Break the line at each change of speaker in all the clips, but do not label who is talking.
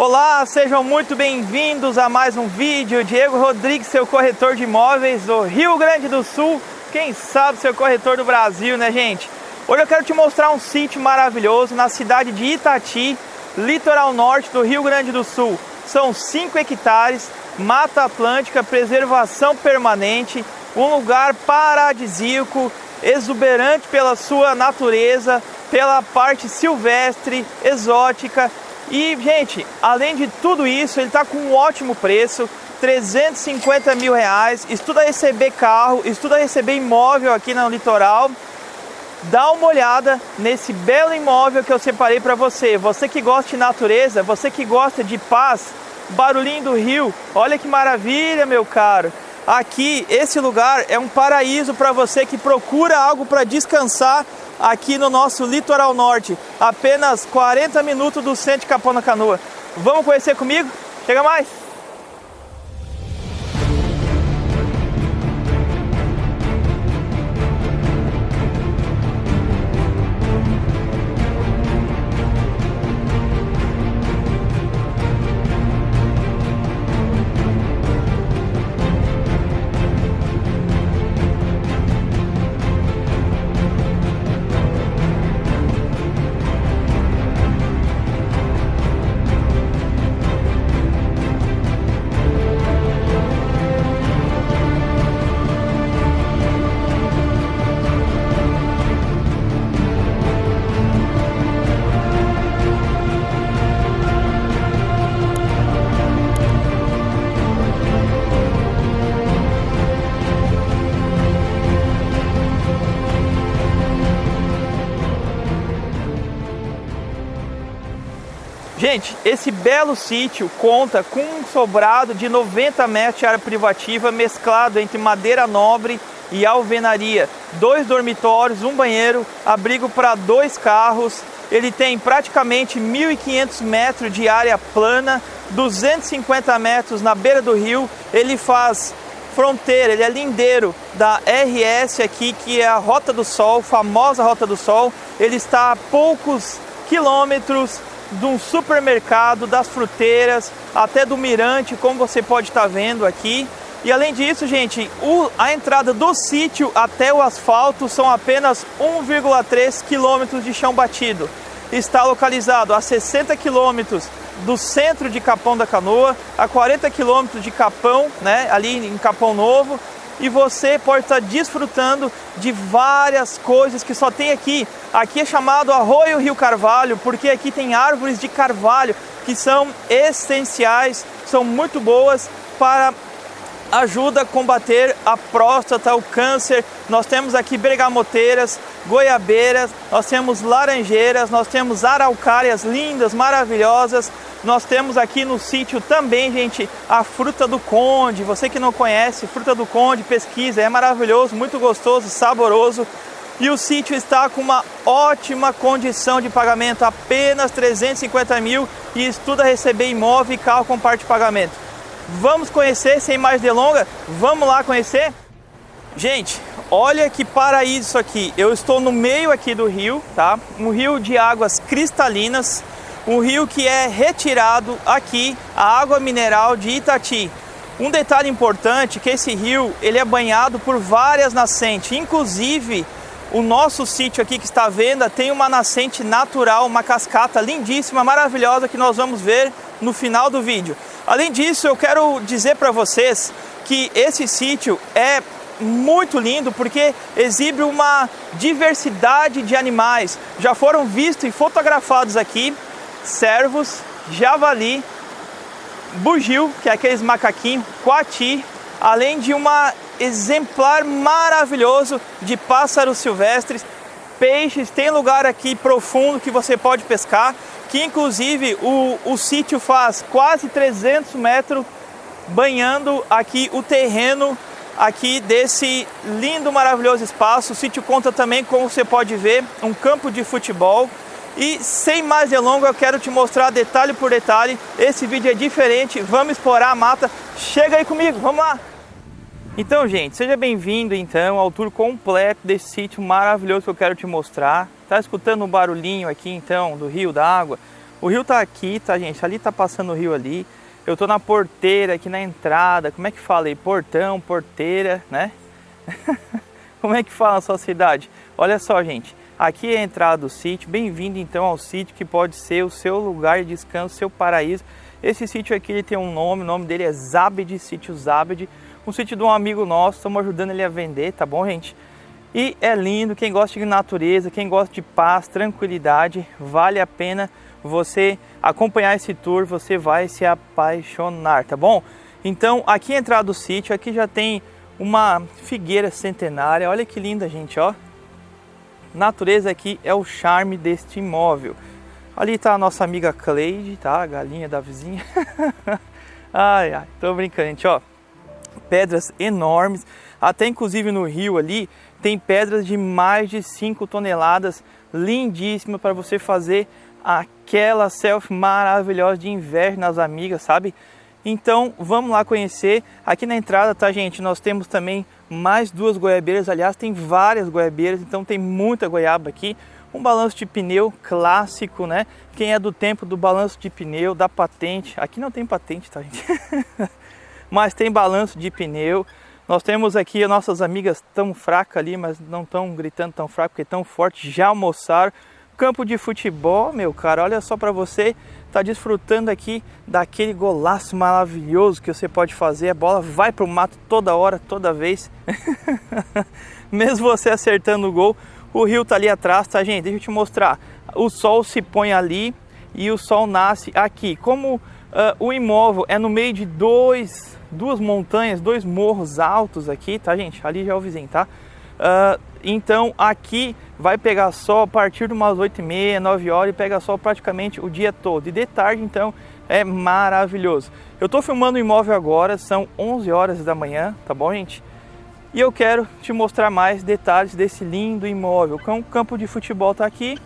Olá, sejam muito bem-vindos a mais um vídeo. Diego Rodrigues, seu corretor de imóveis do Rio Grande do Sul. Quem sabe seu corretor do Brasil, né, gente? Hoje eu quero te mostrar um sítio maravilhoso na cidade de Itati, litoral norte do Rio Grande do Sul. São 5 hectares, mata atlântica, preservação permanente, um lugar paradisíaco, exuberante pela sua natureza, pela parte silvestre, exótica e, gente, além de tudo isso, ele está com um ótimo preço, 350 mil reais, estuda receber carro, estuda receber imóvel aqui no litoral. Dá uma olhada nesse belo imóvel que eu separei para você. Você que gosta de natureza, você que gosta de paz, barulhinho do rio, olha que maravilha, meu caro. Aqui, esse lugar é um paraíso para você que procura algo para descansar aqui no nosso litoral norte, apenas 40 minutos do centro de Capão na Canoa. Vamos conhecer comigo? Chega mais! Gente, esse belo sítio conta com um sobrado de 90 metros de área privativa mesclado entre madeira nobre e alvenaria. Dois dormitórios, um banheiro, abrigo para dois carros. Ele tem praticamente 1.500 metros de área plana, 250 metros na beira do rio. Ele faz fronteira, ele é lindeiro da RS aqui, que é a Rota do Sol, famosa Rota do Sol. Ele está a poucos quilômetros de um supermercado, das fruteiras, até do mirante, como você pode estar tá vendo aqui. E além disso, gente, o, a entrada do sítio até o asfalto são apenas 1,3 quilômetros de chão batido. Está localizado a 60 quilômetros do centro de Capão da Canoa, a 40 quilômetros de Capão, né, ali em Capão Novo, e você pode estar desfrutando de várias coisas que só tem aqui. Aqui é chamado Arroio Rio Carvalho, porque aqui tem árvores de carvalho que são essenciais, são muito boas para ajuda a combater a próstata, o câncer. Nós temos aqui bergamoteiras, goiabeiras, nós temos laranjeiras, nós temos araucárias lindas, maravilhosas. Nós temos aqui no sítio também, gente, a fruta do conde. Você que não conhece, fruta do conde, pesquisa, é maravilhoso, muito gostoso, saboroso. E o sítio está com uma ótima condição de pagamento, apenas 350 mil e estuda receber imóvel e carro com parte de pagamento. Vamos conhecer, sem mais delongas, vamos lá conhecer? Gente, olha que paraíso isso aqui. Eu estou no meio aqui do rio, tá? Um rio de águas cristalinas, um rio que é retirado aqui a água mineral de Itati. Um detalhe importante que esse rio ele é banhado por várias nascentes, inclusive o nosso sítio aqui que está à venda tem uma nascente natural, uma cascata lindíssima, maravilhosa que nós vamos ver no final do vídeo. Além disso, eu quero dizer para vocês que esse sítio é muito lindo porque exibe uma diversidade de animais. Já foram vistos e fotografados aqui cervos, javali, bugio, que é aqueles macaquinhos, coati, além de uma exemplar maravilhoso de pássaros silvestres, peixes, tem lugar aqui profundo que você pode pescar que inclusive o, o sítio faz quase 300 metros banhando aqui o terreno aqui desse lindo, maravilhoso espaço. O sítio conta também, como você pode ver, um campo de futebol. E sem mais delongas, eu quero te mostrar detalhe por detalhe. Esse vídeo é diferente, vamos explorar a mata. Chega aí comigo, vamos lá! Então, gente, seja bem-vindo então ao tour completo desse sítio maravilhoso que eu quero te mostrar. Tá escutando um barulhinho aqui então do rio, da água? O rio tá aqui, tá, gente? Ali tá passando o rio ali. Eu tô na porteira, aqui na entrada. Como é que fala aí? Portão, porteira, né? Como é que fala na sua cidade? Olha só, gente. Aqui é a entrada do sítio. Bem-vindo, então, ao sítio que pode ser o seu lugar de descanso, seu paraíso. Esse sítio aqui ele tem um nome, o nome dele é Zabed, sítio Zabed. Um sítio de um amigo nosso, estamos ajudando ele a vender, tá bom, gente? E é lindo, quem gosta de natureza, quem gosta de paz, tranquilidade, vale a pena você acompanhar esse tour, você vai se apaixonar, tá bom? Então, aqui a entrada do sítio, aqui já tem uma figueira centenária, olha que linda, gente, ó. Natureza aqui é o charme deste imóvel. Ali está a nossa amiga Cleide, tá? A galinha da vizinha. ai, ai, tô brincando, gente, ó. Pedras enormes, até inclusive no rio ali, tem pedras de mais de 5 toneladas, lindíssimas para você fazer aquela selfie maravilhosa de inverno nas amigas, sabe? Então vamos lá conhecer. Aqui na entrada, tá gente, nós temos também mais duas goiabeiras, aliás tem várias goiabeiras, então tem muita goiaba aqui. Um balanço de pneu clássico, né? Quem é do tempo do balanço de pneu, da patente, aqui não tem patente, tá gente? Mas tem balanço de pneu, nós temos aqui as nossas amigas tão fracas ali, mas não tão gritando tão fraco, porque tão forte, já almoçaram. Campo de futebol, meu cara, olha só para você, tá desfrutando aqui daquele golaço maravilhoso que você pode fazer. A bola vai pro mato toda hora, toda vez. Mesmo você acertando o gol, o rio tá ali atrás, tá, gente? Deixa eu te mostrar. O sol se põe ali e o sol nasce aqui. Como uh, o imóvel é no meio de dois duas montanhas, dois morros altos aqui, tá gente? Ali já é o vizinho, tá? Uh, então aqui vai pegar sol a partir de umas 8 e meia, 9 horas e pega sol praticamente o dia todo. E de tarde então é maravilhoso. Eu estou filmando o imóvel agora, são 11 horas da manhã, tá bom gente? E eu quero te mostrar mais detalhes desse lindo imóvel. O campo de futebol tá aqui.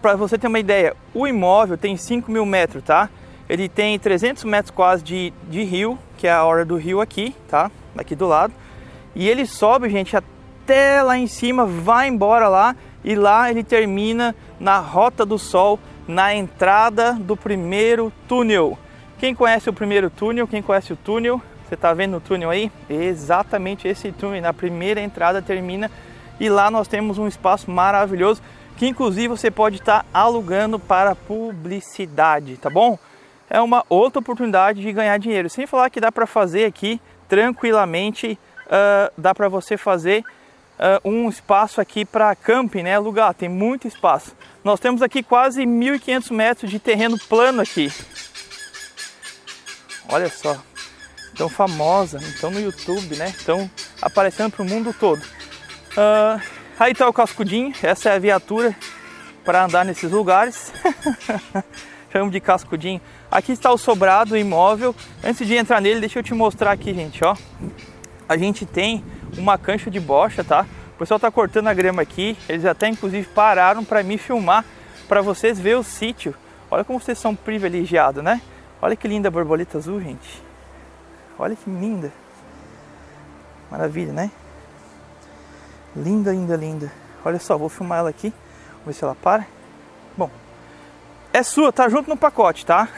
Para você ter uma ideia, o imóvel tem 5 mil metros, tá? Ele tem 300 metros quase de, de rio, que é a hora do rio aqui, tá? Aqui do lado. E ele sobe, gente, até lá em cima, vai embora lá e lá ele termina na Rota do Sol, na entrada do primeiro túnel. Quem conhece o primeiro túnel, quem conhece o túnel, você está vendo o túnel aí? Exatamente esse túnel, na primeira entrada termina e lá nós temos um espaço maravilhoso que inclusive você pode estar tá alugando para publicidade, tá bom? É uma outra oportunidade de ganhar dinheiro. Sem falar que dá para fazer aqui tranquilamente, uh, dá para você fazer uh, um espaço aqui para camping, né? Lugar, tem muito espaço. Nós temos aqui quase 1.500 metros de terreno plano aqui. Olha só, tão famosa, então no YouTube, né? Estão aparecendo para o mundo todo. Uh, aí está o cascudinho, essa é a viatura para andar nesses lugares. Chamo de cascudinho. Aqui está o sobrado imóvel. Antes de entrar nele, deixa eu te mostrar aqui, gente, ó. A gente tem uma cancha de bocha, tá? O pessoal tá cortando a grama aqui. Eles até inclusive pararam para me filmar, para vocês ver o sítio. Olha como vocês são privilegiados, né? Olha que linda a borboleta azul, gente. Olha que linda. Maravilha, né? Linda, linda, linda. Olha só, vou filmar ela aqui. Vamos ver se ela para. É sua, tá junto no pacote, tá?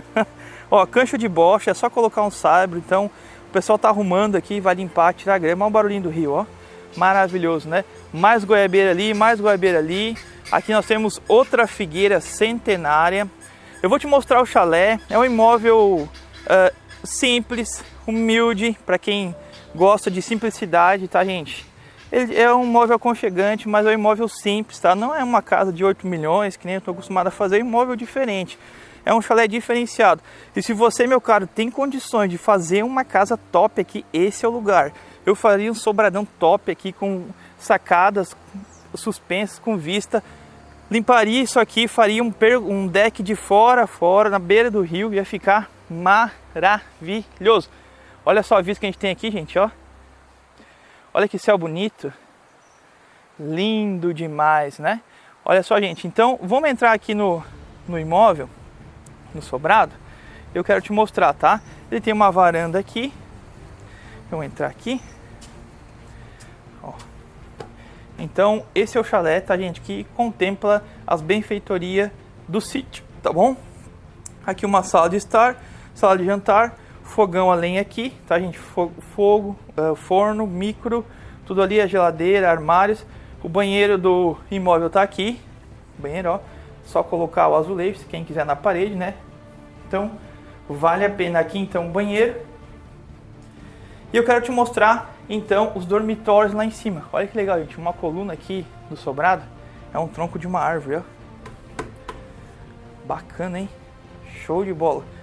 Ó, cancha de bocha, é só colocar um saibro, então o pessoal tá arrumando aqui, vai limpar, tirar a grama, olha o barulhinho do rio, ó. Maravilhoso, né? Mais goiabeira ali, mais goiabeira ali. Aqui nós temos outra figueira centenária. Eu vou te mostrar o chalé, é um imóvel uh, simples, humilde, para quem gosta de simplicidade, tá gente? Ele é um imóvel aconchegante, mas é um imóvel simples, tá? Não é uma casa de 8 milhões, que nem eu estou acostumado a fazer, é um imóvel diferente. É um chalé diferenciado. E se você, meu caro, tem condições de fazer uma casa top aqui, esse é o lugar. Eu faria um sobradão top aqui com sacadas suspensas, com vista. Limparia isso aqui, faria um, um deck de fora a fora, na beira do rio, ia ficar maravilhoso. Olha só a vista que a gente tem aqui, gente, ó. Olha que céu bonito. Lindo demais, né? Olha só, gente. Então, vamos entrar aqui no, no imóvel, no sobrado. Eu quero te mostrar, tá? Ele tem uma varanda aqui. Vamos entrar aqui. Ó. Então, esse é o chalé, tá, gente? Que contempla as benfeitorias do sítio, tá bom? Aqui uma sala de estar, sala de jantar, fogão a lenha aqui, tá gente? Fogo, uh, forno, micro, tudo ali, a geladeira, armários. O banheiro do imóvel tá aqui, banheiro, ó. Só colocar o azulejo, quem quiser na parede, né? Então, vale a pena aqui então o banheiro. E eu quero te mostrar então os dormitórios lá em cima. Olha que legal, gente, uma coluna aqui do sobrado é um tronco de uma árvore, ó. Bacana, hein? Show de bola.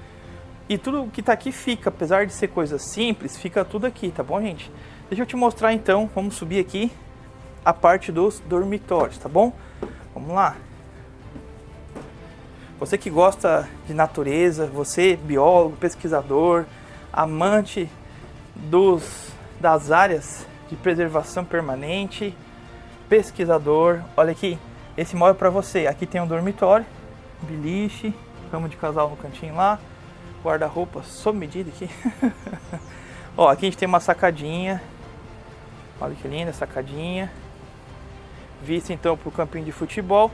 E tudo que tá aqui fica, apesar de ser coisa simples, fica tudo aqui, tá bom, gente? Deixa eu te mostrar então, vamos subir aqui a parte dos dormitórios, tá bom? Vamos lá. Você que gosta de natureza, você biólogo, pesquisador, amante dos das áreas de preservação permanente, pesquisador, olha aqui, esse móvel para você. Aqui tem um dormitório, beliche, cama de casal no cantinho lá, guarda-roupa sob medida aqui. Ó, aqui a gente tem uma sacadinha. Olha que linda sacadinha. Vista então para o campinho de futebol.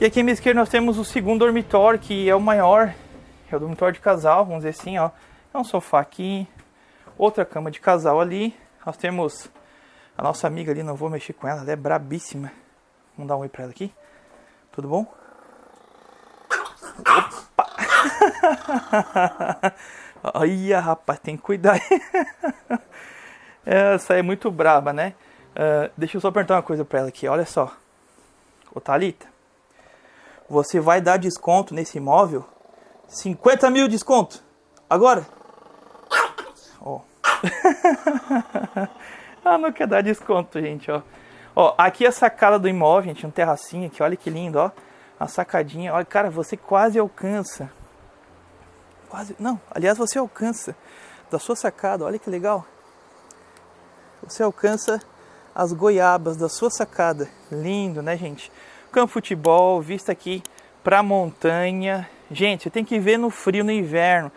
E aqui à minha esquerda nós temos o segundo dormitório, que é o maior. É o dormitório de casal, vamos dizer assim, ó. É um sofá aqui, outra cama de casal ali. Nós temos a nossa amiga ali, não vou mexer com ela, ela é brabíssima. Vamos dar um oi pra ela aqui. Tudo bom? Opa! Olha, rapaz, tem que cuidar. Essa é muito braba, né? Uh, deixa eu só perguntar uma coisa pra ela aqui. Olha só. Ô Thalita, você vai dar desconto nesse imóvel? 50 mil desconto. Agora? Ó. Oh. ah, não quer dar desconto, gente, ó. Ó, aqui é a sacada do imóvel, gente, um terracinho aqui, olha que lindo, ó. A sacadinha, olha, cara, você quase alcança. Quase, não, aliás, você alcança da sua sacada, olha que legal. Você alcança as goiabas da sua sacada. Lindo, né, gente? Campo futebol, vista aqui pra montanha. Gente, você tem que ver no frio, no inverno.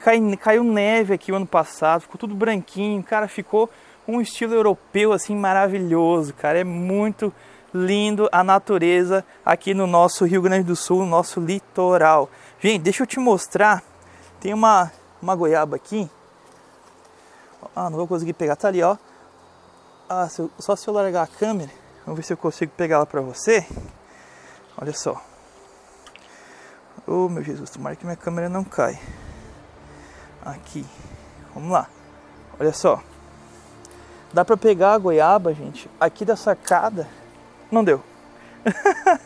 Cai, caiu neve aqui o ano passado, ficou tudo branquinho, cara, ficou um estilo europeu assim maravilhoso, cara. É muito lindo a natureza aqui no nosso Rio Grande do Sul, no nosso litoral. Gente, deixa eu te mostrar. Tem uma, uma goiaba aqui. Ah, não vou conseguir pegar. Tá ali, ó. Ah, se eu, só se eu largar a câmera. Vamos ver se eu consigo pegar ela pra você. Olha só. Oh, meu Jesus, tomara que minha câmera não cai. Aqui. Vamos lá. Olha só. Dá pra pegar a goiaba, gente, aqui da sacada não deu.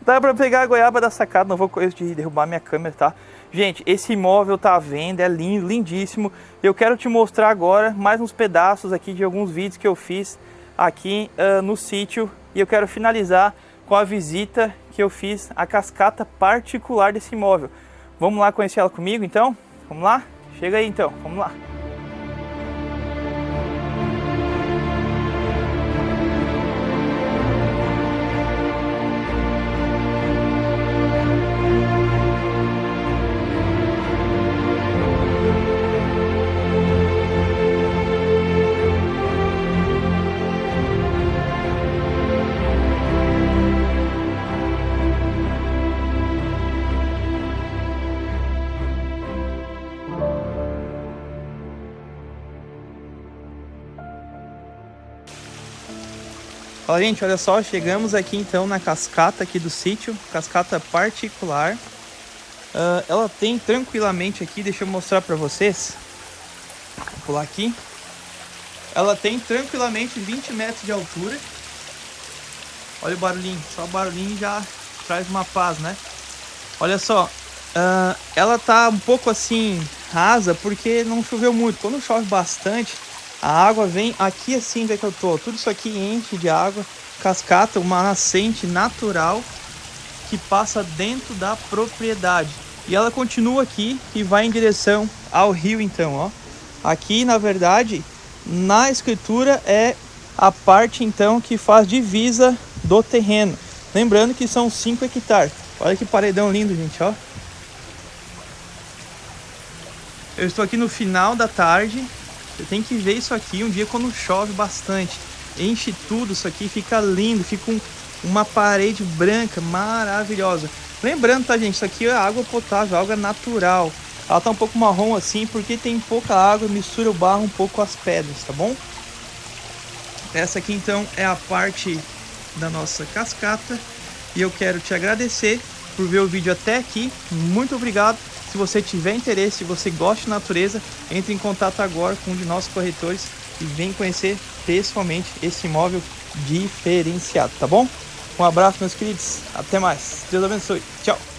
Dá pra pegar a goiaba da sacada, não vou coisa de derrubar minha câmera, tá? Gente, esse imóvel tá à venda, é lindo, lindíssimo. Eu quero te mostrar agora mais uns pedaços aqui de alguns vídeos que eu fiz aqui uh, no sítio. E eu quero finalizar com a visita que eu fiz à cascata particular desse imóvel. Vamos lá conhecer ela comigo então? Vamos lá? Chega aí então, vamos lá. Fala gente, olha só, chegamos aqui então na cascata aqui do sítio, cascata particular. Uh, ela tem tranquilamente aqui, deixa eu mostrar para vocês. Vou pular aqui. Ela tem tranquilamente 20 metros de altura. Olha o barulhinho, só o barulhinho já traz uma paz, né? Olha só, uh, ela tá um pouco assim rasa porque não choveu muito. Quando chove bastante, a água vem aqui assim onde é que eu tô. Tudo isso aqui enche de água. Cascata, uma nascente natural que passa dentro da propriedade. E ela continua aqui e vai em direção ao rio então, ó. Aqui, na verdade, na escritura é a parte então que faz divisa do terreno. Lembrando que são 5 hectares. Olha que paredão lindo, gente, ó. Eu estou aqui no final da tarde tem que ver isso aqui um dia quando chove bastante. Enche tudo isso aqui, fica lindo, fica um, uma parede branca maravilhosa. Lembrando, tá, gente? Isso aqui é água potável, água natural. Ela tá um pouco marrom assim porque tem pouca água, mistura o barro um pouco com as pedras, tá bom? Essa aqui então é a parte da nossa cascata e eu quero te agradecer por ver o vídeo até aqui. Muito obrigado. Se você tiver interesse, se você gosta de natureza, entre em contato agora com um de nossos corretores e vem conhecer pessoalmente esse imóvel diferenciado, tá bom? Um abraço, meus queridos. Até mais. Deus abençoe. Tchau.